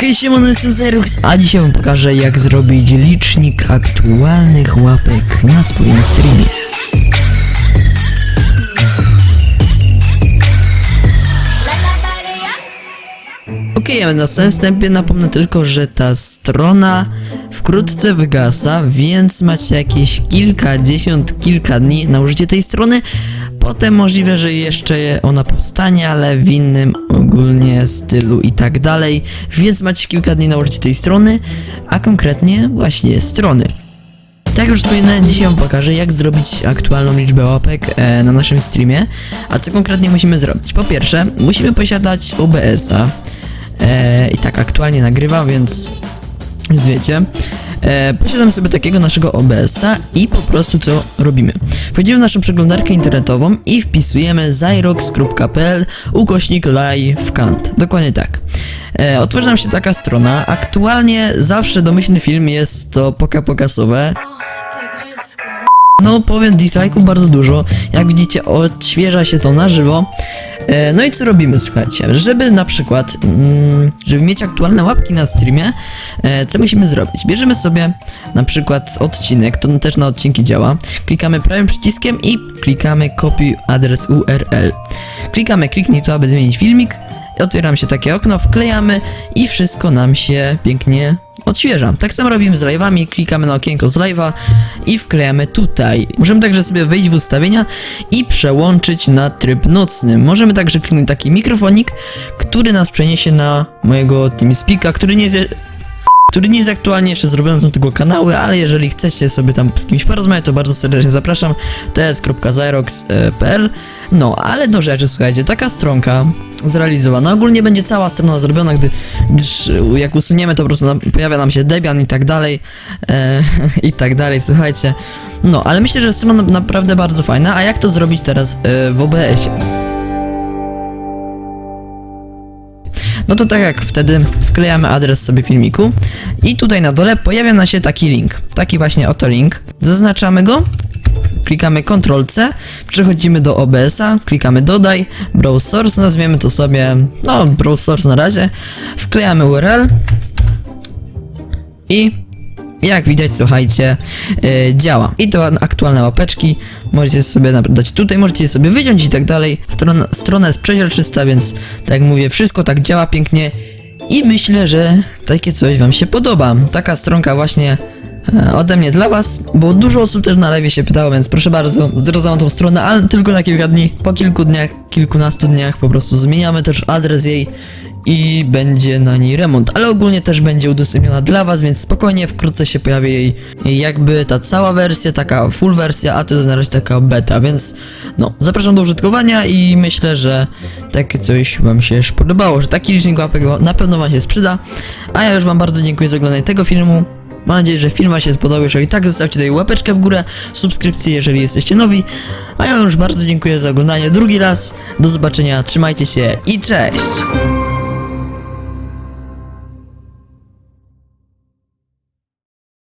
Hej, siemano, jestem Zerux, a dzisiaj wam pokażę jak zrobić licznik aktualnych łapek na swoim streamie. Okej, okay, na samym wstępie napomnę tylko, że ta strona wkrótce wygasa, więc macie jakieś kilkadziesiąt, kilka dni na użycie tej strony. Potem możliwe, że jeszcze ona powstanie, ale w innym ogólnie stylu i tak dalej. Więc macie kilka dni na użycie tej strony, a konkretnie właśnie strony. Tak już wspominałem, dzisiaj wam pokażę jak zrobić aktualną liczbę łapek e, na naszym streamie. A co konkretnie musimy zrobić? Po pierwsze, musimy posiadać OBS-a. E, I tak aktualnie nagrywam, więc, więc wiecie. E, posiadam sobie takiego naszego OBS-a i po prostu co robimy? Wchodzimy w naszą przeglądarkę internetową i wpisujemy zyrox.pl ukośnik livecant. Dokładnie tak. E, otworzy nam się taka strona. Aktualnie zawsze domyślny film jest to poka pokasowe. No powiem dislike'ów bardzo dużo. Jak widzicie odświeża się to na żywo. E, No i co robimy, słuchajcie? Żeby na przykład, mm, żeby mieć aktualne łapki na streamie, e, co musimy zrobić? Bierzemy sobie na przykład odcinek, to też na odcinki działa. Klikamy prawym przyciskiem i klikamy kopiuj adres URL. Klikamy kliknij tu, aby zmienić filmik. Otwieram się takie okno, wklejamy i wszystko nam się pięknie odświeża. Tak samo robimy z live'ami, klikamy na okienko z live'a i wklejamy tutaj. Możemy także sobie wejść w ustawienia i przełączyć na tryb nocny. Możemy także kliknąć taki mikrofonik, który nas przeniesie na mojego TeamSpeaka, który nie jest który nie jest aktualnie jeszcze zrobiony są tego kanały, ale jeżeli chcecie sobie tam z kimś porozmawiać, to bardzo serdecznie zapraszam. ts.zyrox.pl No, ale do rzeczy, słuchajcie, taka stronka zrealizowana. Ogólnie będzie cała strona zrobiona, gdy, gdyż jak usuniemy, to po prostu nam, pojawia nam się Debian i tak dalej, e, i tak dalej, słuchajcie. No, ale myślę, że strona naprawdę bardzo fajna, a jak to zrobić teraz e, w OBS-ie? No to tak jak wtedy wklejamy adres sobie filmiku i tutaj na dole pojawia nam się taki link. Taki właśnie oto link. Zaznaczamy go. Klikamy Ctrl C, przechodzimy do OBS-a, klikamy dodaj, browse source, nazwiemy to sobie, no browse source na razie, wklejamy URL i jak widać, słuchajcie, yy, działa. I to aktualne łapeczki, możecie sobie dać tutaj, możecie sobie wyciąć i tak dalej. Strona, strona jest przeźroczysta, więc tak jak mówię, wszystko tak działa pięknie i myślę, że takie coś wam się podoba. Taka stronka właśnie ode mnie dla was, bo dużo osób też na lewie się pytało, więc proszę bardzo, zrozumiałam tą stronę, ale tylko na kilka dni. Po kilku dniach, kilkunastu dniach po prostu zmieniamy też adres jej i będzie na niej remont, ale ogólnie też będzie udostępniona dla was, więc spokojnie wkrótce się pojawi jej, jakby ta cała wersja, taka full wersja, a to jest na razie taka beta, więc no, zapraszam do użytkowania i myślę, że takie coś wam się już podobało, że taki licznik łapek na pewno wam się sprzyda, a ja już wam bardzo dziękuję za oglądanie tego filmu. Mam nadzieję, że film wam się spodobał. Jeżeli tak, zostawcie tutaj łapeczkę w górę, subskrypcję, jeżeli jesteście nowi. A ja już bardzo dziękuję za oglądanie drugi raz. Do zobaczenia, trzymajcie się i cześć!